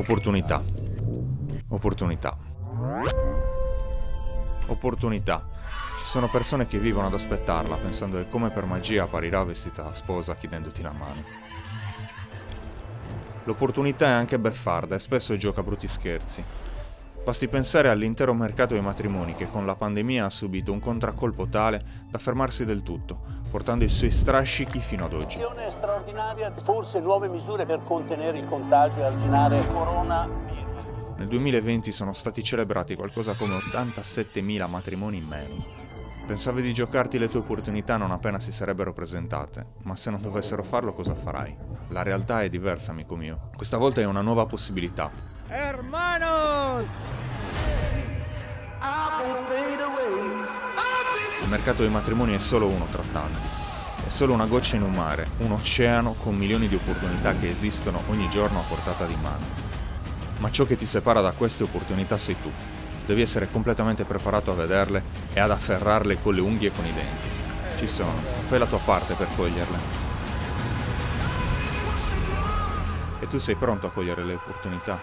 Opportunità. Opportunità. Opportunità. Ci sono persone che vivono ad aspettarla, pensando che come per magia apparirà vestita da sposa chiedendoti la mano. L'opportunità è anche beffarda e spesso gioca brutti scherzi. Basti pensare all'intero mercato dei matrimoni che con la pandemia ha subito un contraccolpo tale da fermarsi del tutto, portando i suoi strascichi fino ad oggi. Azione straordinaria, forse nuove misure per contenere il contagio e arginare il coronavirus. Nel 2020 sono stati celebrati qualcosa come 87.000 matrimoni in meno. Pensavi di giocarti le tue opportunità non appena si sarebbero presentate, ma se non dovessero farlo cosa farai? La realtà è diversa, amico mio. Questa volta è una nuova possibilità. ¡Hermanos! Il mercato dei matrimoni è solo uno tra tanti. È solo una goccia in un mare, un oceano con milioni di opportunità che esistono ogni giorno a portata di mano. Ma ciò che ti separa da queste opportunità sei tu. Devi essere completamente preparato a vederle e ad afferrarle con le unghie e con i denti. Ci sono, fai la tua parte per coglierle. E tu sei pronto a cogliere le opportunità?